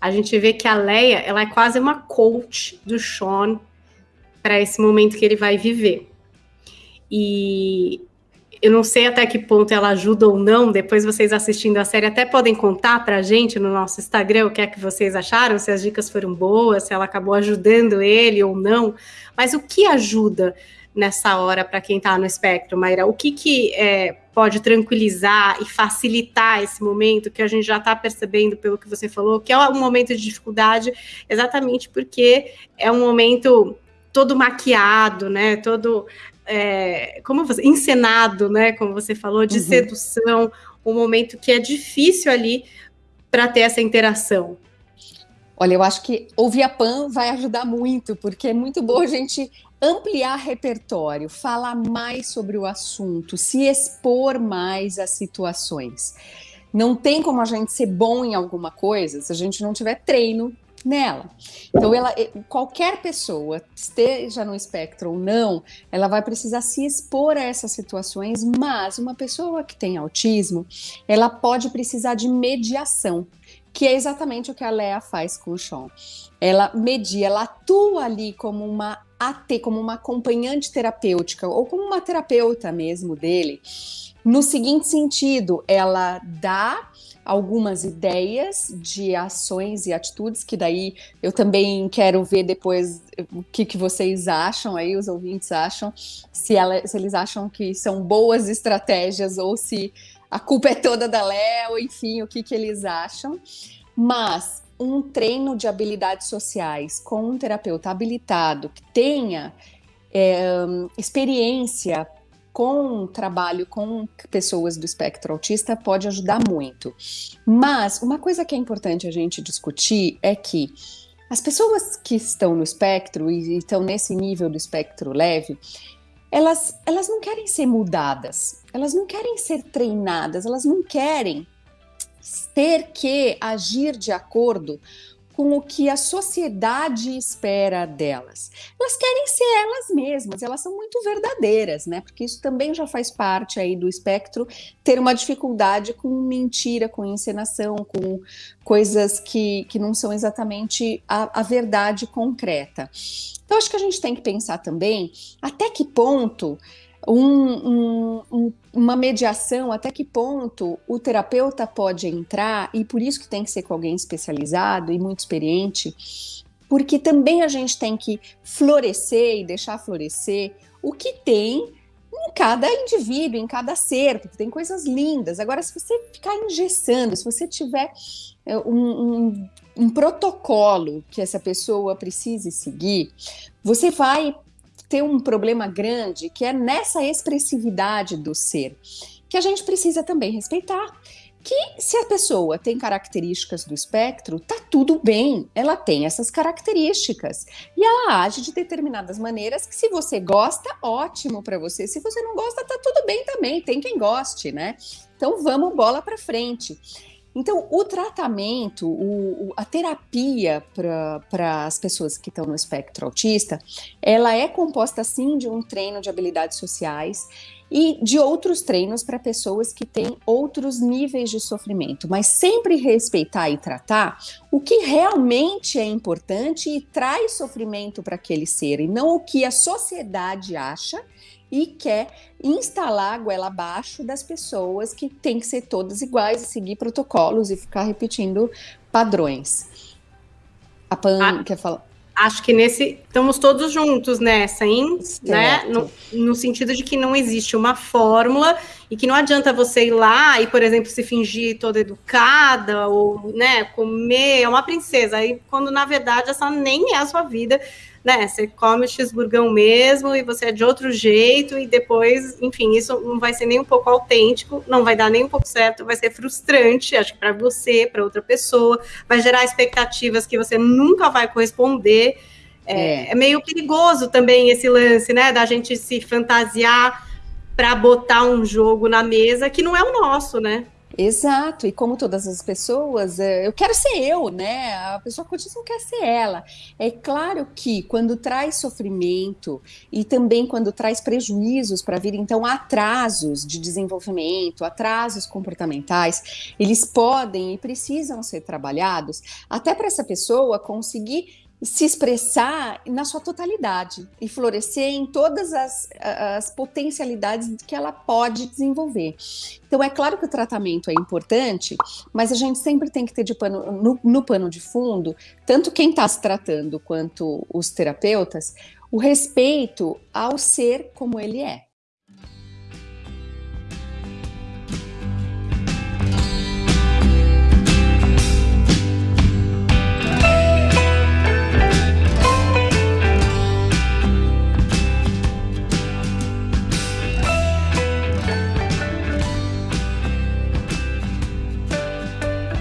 a gente vê que a Leia, ela é quase uma coach do Sean para esse momento que ele vai viver. E eu não sei até que ponto ela ajuda ou não. Depois vocês assistindo a série até podem contar para a gente no nosso Instagram o que é que vocês acharam, se as dicas foram boas, se ela acabou ajudando ele ou não. Mas o que ajuda nessa hora para quem está no espectro, Mayra? O que, que é, pode tranquilizar e facilitar esse momento que a gente já está percebendo pelo que você falou, que é um momento de dificuldade, exatamente porque é um momento todo maquiado, né? Todo é, como você, encenado, né? Como você falou, de uhum. sedução, um momento que é difícil ali para ter essa interação. Olha, eu acho que ouvir a Pan vai ajudar muito, porque é muito bom a gente ampliar repertório, falar mais sobre o assunto, se expor mais às situações. Não tem como a gente ser bom em alguma coisa se a gente não tiver treino nela. Então, ela, qualquer pessoa, esteja no espectro ou não, ela vai precisar se expor a essas situações, mas uma pessoa que tem autismo, ela pode precisar de mediação, que é exatamente o que a Lea faz com o Sean. Ela media, ela atua ali como uma AT, como uma acompanhante terapêutica, ou como uma terapeuta mesmo dele, no seguinte sentido, ela dá algumas ideias de ações e atitudes, que daí eu também quero ver depois o que, que vocês acham aí, os ouvintes acham, se, ela, se eles acham que são boas estratégias ou se a culpa é toda da Léo, enfim, o que, que eles acham. Mas um treino de habilidades sociais com um terapeuta habilitado que tenha é, experiência com trabalho com pessoas do espectro autista pode ajudar muito. Mas uma coisa que é importante a gente discutir é que as pessoas que estão no espectro e estão nesse nível do espectro leve, elas, elas não querem ser mudadas, elas não querem ser treinadas, elas não querem ter que agir de acordo com o que a sociedade espera delas. Elas querem ser elas mesmas, elas são muito verdadeiras, né? Porque isso também já faz parte aí do espectro ter uma dificuldade com mentira, com encenação, com coisas que, que não são exatamente a, a verdade concreta. Então, acho que a gente tem que pensar também até que ponto um, um, um, uma mediação, até que ponto o terapeuta pode entrar, e por isso que tem que ser com alguém especializado e muito experiente, porque também a gente tem que florescer e deixar florescer o que tem em cada indivíduo, em cada ser, porque tem coisas lindas. Agora, se você ficar engessando, se você tiver é, um, um, um protocolo que essa pessoa precise seguir, você vai ter um problema grande que é nessa expressividade do ser, que a gente precisa também respeitar. Que se a pessoa tem características do espectro, tá tudo bem, ela tem essas características. E ela age de determinadas maneiras que, se você gosta, ótimo para você. Se você não gosta, tá tudo bem também, tem quem goste, né? Então vamos bola para frente. Então, o tratamento, o, a terapia para as pessoas que estão no espectro autista, ela é composta sim de um treino de habilidades sociais e de outros treinos para pessoas que têm outros níveis de sofrimento, mas sempre respeitar e tratar o que realmente é importante e traz sofrimento para aquele ser, e não o que a sociedade acha e quer instalar a goela abaixo das pessoas que tem que ser todas iguais e seguir protocolos e ficar repetindo padrões. A Pan ah, quer falar? Acho que nesse estamos todos juntos nessa, hein? Né? No, no, sentido de que não existe uma fórmula e que não adianta você ir lá e, por exemplo, se fingir toda educada ou, né, comer é uma princesa. Aí, quando na verdade essa nem é a sua vida né? Você come o cheeseburgão mesmo e você é de outro jeito e depois, enfim, isso não vai ser nem um pouco autêntico, não vai dar nem um pouco certo, vai ser frustrante, acho que para você, para outra pessoa, vai gerar expectativas que você nunca vai corresponder. É, é. é meio perigoso também esse lance, né, da gente se fantasiar para botar um jogo na mesa que não é o nosso, né? Exato, e como todas as pessoas, é, eu quero ser eu, né? A pessoa com autismo quer ser ela. É claro que quando traz sofrimento e também quando traz prejuízos para a vida, então atrasos de desenvolvimento, atrasos comportamentais, eles podem e precisam ser trabalhados até para essa pessoa conseguir se expressar na sua totalidade e florescer em todas as, as potencialidades que ela pode desenvolver. Então, é claro que o tratamento é importante, mas a gente sempre tem que ter de pano, no, no pano de fundo, tanto quem está se tratando quanto os terapeutas, o respeito ao ser como ele é.